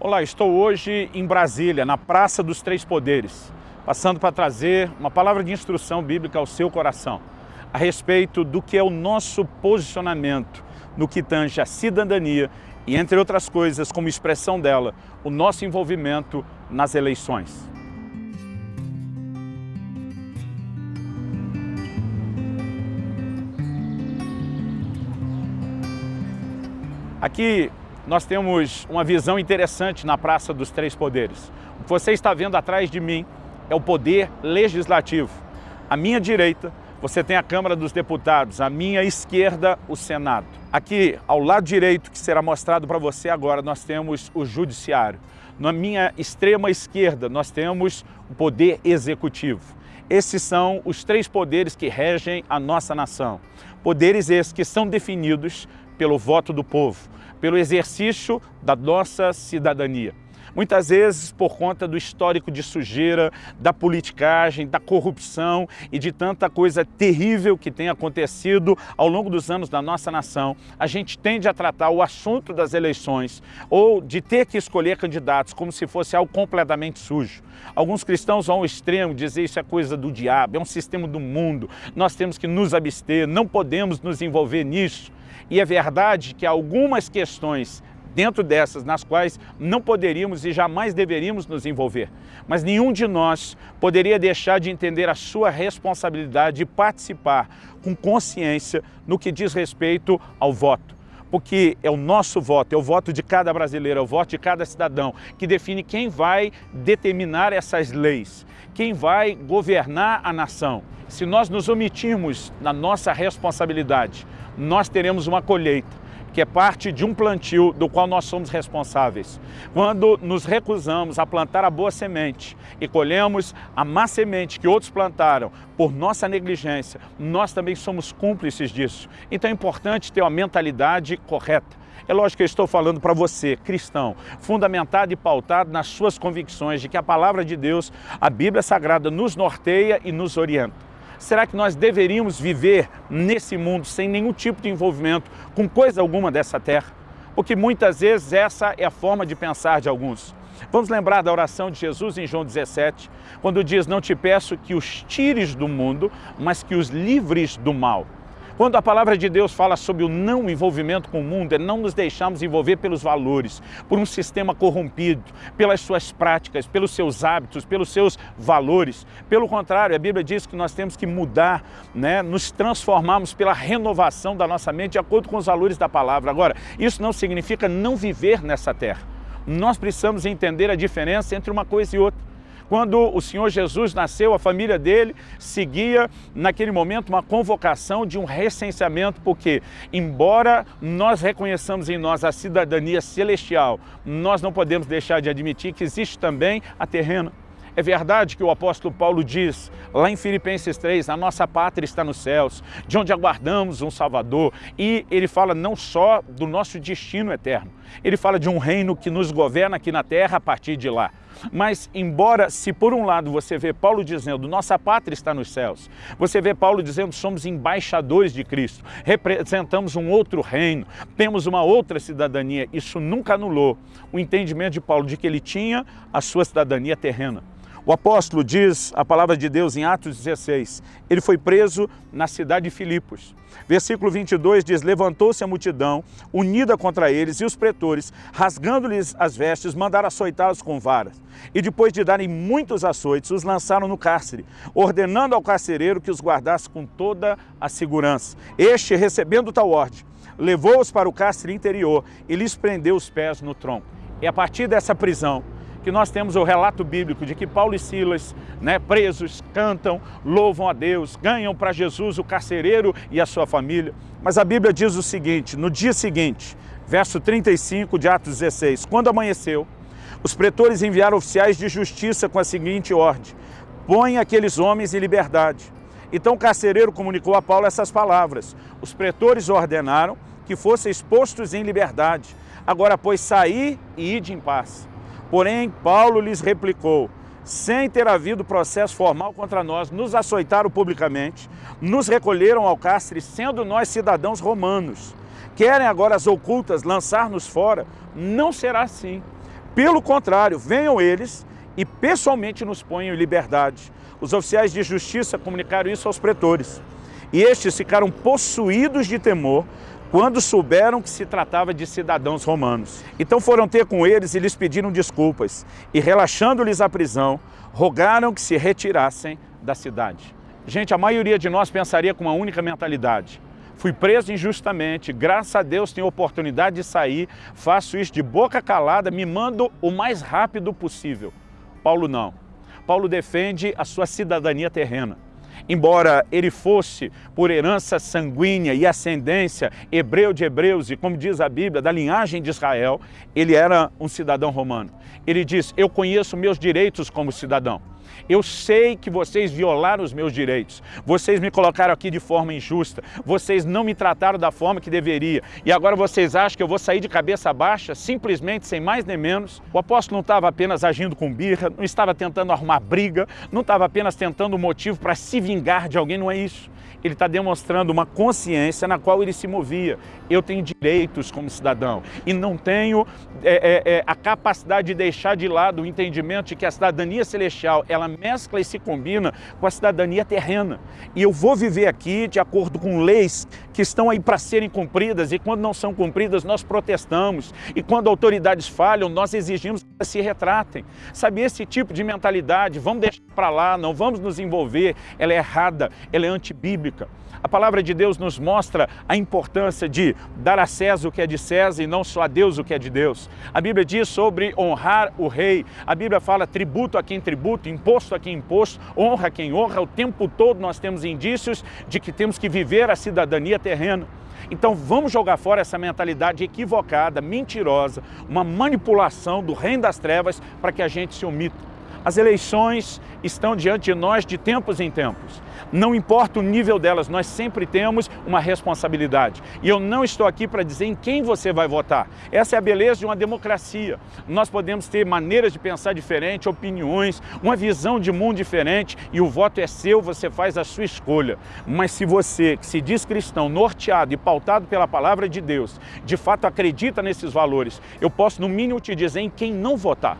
Olá, estou hoje em Brasília, na Praça dos Três Poderes, passando para trazer uma palavra de instrução bíblica ao seu coração, a respeito do que é o nosso posicionamento no que tange a cidadania e, entre outras coisas, como expressão dela, o nosso envolvimento nas eleições. Aqui nós temos uma visão interessante na Praça dos Três Poderes. O que você está vendo atrás de mim é o poder legislativo. À minha direita, você tem a Câmara dos Deputados, à minha esquerda, o Senado. Aqui, ao lado direito, que será mostrado para você agora, nós temos o Judiciário. Na minha extrema esquerda, nós temos o Poder Executivo. Esses são os três poderes que regem a nossa nação. Poderes esses que são definidos pelo voto do povo, pelo exercício da nossa cidadania. Muitas vezes por conta do histórico de sujeira, da politicagem, da corrupção e de tanta coisa terrível que tem acontecido ao longo dos anos da nossa nação, a gente tende a tratar o assunto das eleições ou de ter que escolher candidatos como se fosse algo completamente sujo. Alguns cristãos vão ao extremo dizer isso é coisa do diabo, é um sistema do mundo, nós temos que nos abster, não podemos nos envolver nisso. E é verdade que algumas questões dentro dessas nas quais não poderíamos e jamais deveríamos nos envolver. Mas nenhum de nós poderia deixar de entender a sua responsabilidade de participar com consciência no que diz respeito ao voto porque é o nosso voto, é o voto de cada brasileiro, é o voto de cada cidadão, que define quem vai determinar essas leis, quem vai governar a nação. Se nós nos omitirmos na nossa responsabilidade, nós teremos uma colheita que é parte de um plantio do qual nós somos responsáveis. Quando nos recusamos a plantar a boa semente e colhemos a má semente que outros plantaram por nossa negligência, nós também somos cúmplices disso. Então é importante ter uma mentalidade correta. É lógico que eu estou falando para você, cristão, fundamentado e pautado nas suas convicções de que a palavra de Deus, a Bíblia Sagrada, nos norteia e nos orienta. Será que nós deveríamos viver nesse mundo sem nenhum tipo de envolvimento com coisa alguma dessa terra? Porque muitas vezes essa é a forma de pensar de alguns. Vamos lembrar da oração de Jesus em João 17, quando diz, não te peço que os tires do mundo, mas que os livres do mal. Quando a palavra de Deus fala sobre o não envolvimento com o mundo, é não nos deixarmos envolver pelos valores, por um sistema corrompido, pelas suas práticas, pelos seus hábitos, pelos seus valores. Pelo contrário, a Bíblia diz que nós temos que mudar, né, nos transformarmos pela renovação da nossa mente de acordo com os valores da palavra. Agora, isso não significa não viver nessa terra. Nós precisamos entender a diferença entre uma coisa e outra. Quando o Senhor Jesus nasceu, a família dele seguia, naquele momento, uma convocação de um recenseamento, porque, embora nós reconheçamos em nós a cidadania celestial, nós não podemos deixar de admitir que existe também a terrena. É verdade que o apóstolo Paulo diz, lá em Filipenses 3, a nossa pátria está nos céus, de onde aguardamos um Salvador. E ele fala não só do nosso destino eterno, ele fala de um reino que nos governa aqui na terra a partir de lá. Mas, embora, se por um lado você vê Paulo dizendo, nossa pátria está nos céus, você vê Paulo dizendo, somos embaixadores de Cristo, representamos um outro reino, temos uma outra cidadania, isso nunca anulou o entendimento de Paulo de que ele tinha a sua cidadania terrena. O apóstolo diz a palavra de Deus em Atos 16, ele foi preso na cidade de Filipos. Versículo 22 diz, levantou-se a multidão, unida contra eles, e os pretores, rasgando-lhes as vestes, mandaram açoitá-los com varas. E depois de darem muitos açoites, os lançaram no cárcere, ordenando ao carcereiro que os guardasse com toda a segurança. Este, recebendo tal ordem, levou-os para o cárcere interior e lhes prendeu os pés no tronco. E a partir dessa prisão, que nós temos o relato bíblico de que Paulo e Silas, né, presos, cantam, louvam a Deus, ganham para Jesus o carcereiro e a sua família. Mas a Bíblia diz o seguinte, no dia seguinte, verso 35 de Atos 16, quando amanheceu, os pretores enviaram oficiais de justiça com a seguinte ordem, põe aqueles homens em liberdade. Então o carcereiro comunicou a Paulo essas palavras, os pretores ordenaram que fossem expostos em liberdade, agora pois sair e ide em paz. Porém, Paulo lhes replicou, sem ter havido processo formal contra nós, nos açoitaram publicamente, nos recolheram ao cárcere, sendo nós cidadãos romanos. Querem agora as ocultas lançar-nos fora? Não será assim. Pelo contrário, venham eles e pessoalmente nos ponham em liberdade. Os oficiais de justiça comunicaram isso aos pretores. E estes ficaram possuídos de temor quando souberam que se tratava de cidadãos romanos. Então foram ter com eles e lhes pediram desculpas, e relaxando-lhes a prisão, rogaram que se retirassem da cidade. Gente, a maioria de nós pensaria com uma única mentalidade. Fui preso injustamente, graças a Deus tenho oportunidade de sair, faço isso de boca calada, me mando o mais rápido possível. Paulo não. Paulo defende a sua cidadania terrena. Embora ele fosse, por herança sanguínea e ascendência, hebreu de hebreus e, como diz a Bíblia, da linhagem de Israel, ele era um cidadão romano. Ele diz, eu conheço meus direitos como cidadão. Eu sei que vocês violaram os meus direitos. Vocês me colocaram aqui de forma injusta. Vocês não me trataram da forma que deveria. E agora vocês acham que eu vou sair de cabeça baixa, simplesmente sem mais nem menos? O apóstolo não estava apenas agindo com birra, não estava tentando arrumar briga, não estava apenas tentando um motivo para se vingar de alguém, não é isso ele está demonstrando uma consciência na qual ele se movia. Eu tenho direitos como cidadão e não tenho é, é, é, a capacidade de deixar de lado o entendimento de que a cidadania celestial, ela mescla e se combina com a cidadania terrena. E eu vou viver aqui de acordo com leis que estão aí para serem cumpridas e quando não são cumpridas nós protestamos e quando autoridades falham nós exigimos que se retratem. Sabe, esse tipo de mentalidade, vamos deixar para lá, não vamos nos envolver, ela é errada, ela é antibíblica. A palavra de Deus nos mostra a importância de dar a César o que é de César e não só a Deus o que é de Deus. A Bíblia diz sobre honrar o rei. A Bíblia fala tributo a quem tributo, imposto a quem imposto, honra a quem honra. O tempo todo nós temos indícios de que temos que viver a cidadania terrena. Então vamos jogar fora essa mentalidade equivocada, mentirosa, uma manipulação do reino das trevas para que a gente se omita. As eleições estão diante de nós de tempos em tempos. Não importa o nível delas, nós sempre temos uma responsabilidade. E eu não estou aqui para dizer em quem você vai votar. Essa é a beleza de uma democracia. Nós podemos ter maneiras de pensar diferentes, opiniões, uma visão de mundo diferente e o voto é seu, você faz a sua escolha. Mas se você, que se diz cristão, norteado e pautado pela palavra de Deus, de fato acredita nesses valores, eu posso no mínimo te dizer em quem não votar.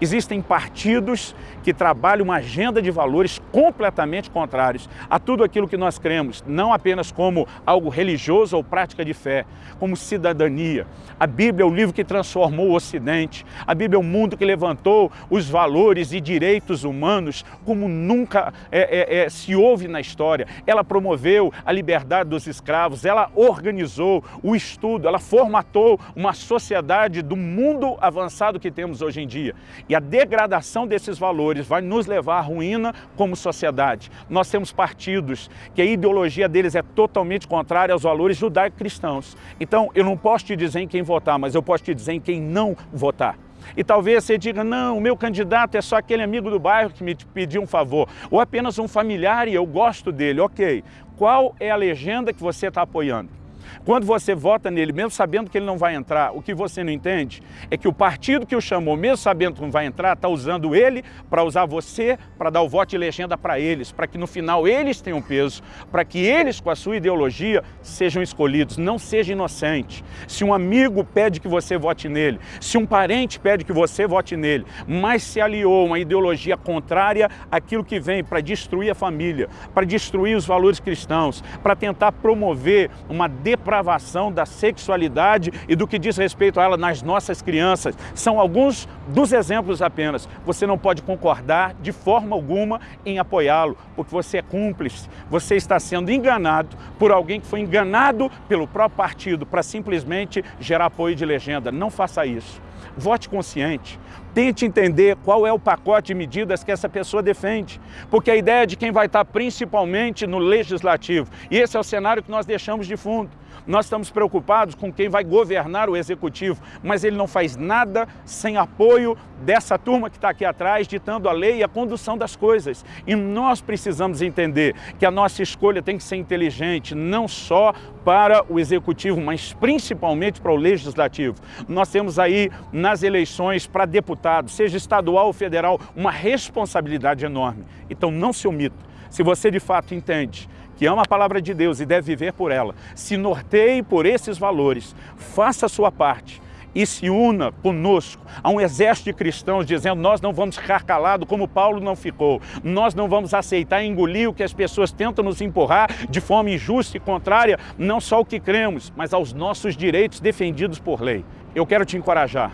Existem partidos que trabalham uma agenda de valores completamente contrários a tudo aquilo que nós cremos, não apenas como algo religioso ou prática de fé, como cidadania. A Bíblia é o livro que transformou o Ocidente, a Bíblia é o mundo que levantou os valores e direitos humanos como nunca é, é, é, se houve na história. Ela promoveu a liberdade dos escravos, ela organizou o estudo, ela formatou uma sociedade do mundo avançado que temos hoje em dia. E a degradação desses valores vai nos levar à ruína como sociedade. Nós temos partidos que a ideologia deles é totalmente contrária aos valores judaico-cristãos. Então, eu não posso te dizer em quem votar, mas eu posso te dizer em quem não votar. E talvez você diga, não, o meu candidato é só aquele amigo do bairro que me pediu um favor, ou apenas um familiar e eu gosto dele. Ok, qual é a legenda que você está apoiando? Quando você vota nele, mesmo sabendo que ele não vai entrar, o que você não entende é que o partido que o chamou, mesmo sabendo que não vai entrar, está usando ele para usar você, para dar o voto de legenda para eles, para que no final eles tenham peso, para que eles, com a sua ideologia, sejam escolhidos. Não seja inocente. Se um amigo pede que você vote nele, se um parente pede que você vote nele, mas se aliou uma ideologia contrária àquilo que vem para destruir a família, para destruir os valores cristãos, para tentar promover uma depravação da sexualidade e do que diz respeito a ela nas nossas crianças. São alguns dos exemplos apenas. Você não pode concordar de forma alguma em apoiá-lo, porque você é cúmplice, você está sendo enganado por alguém que foi enganado pelo próprio partido para simplesmente gerar apoio de legenda. Não faça isso. Vote consciente. Tente entender qual é o pacote de medidas que essa pessoa defende. Porque a ideia de quem vai estar principalmente no legislativo. E esse é o cenário que nós deixamos de fundo. Nós estamos preocupados com quem vai governar o executivo, mas ele não faz nada sem apoio dessa turma que está aqui atrás, ditando a lei e a condução das coisas. E nós precisamos entender que a nossa escolha tem que ser inteligente, não só para o executivo, mas principalmente para o legislativo. Nós temos aí nas eleições para deputado, seja estadual ou federal, uma responsabilidade enorme. Então não se omita. Se você de fato entende que ama a palavra de Deus e deve viver por ela, se norteie por esses valores, faça a sua parte e se una conosco a um exército de cristãos dizendo nós não vamos ficar calados como Paulo não ficou, nós não vamos aceitar engolir o que as pessoas tentam nos empurrar de forma injusta e contrária, não só ao que cremos, mas aos nossos direitos defendidos por lei. Eu quero te encorajar,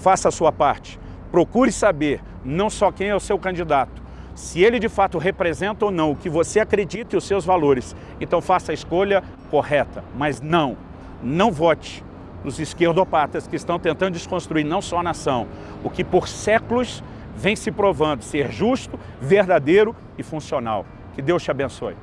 faça a sua parte, procure saber não só quem é o seu candidato, se ele de fato representa ou não o que você acredita e os seus valores, então faça a escolha correta, mas não, não vote nos esquerdopatas que estão tentando desconstruir não só a nação, o que por séculos vem se provando ser justo, verdadeiro e funcional. Que Deus te abençoe.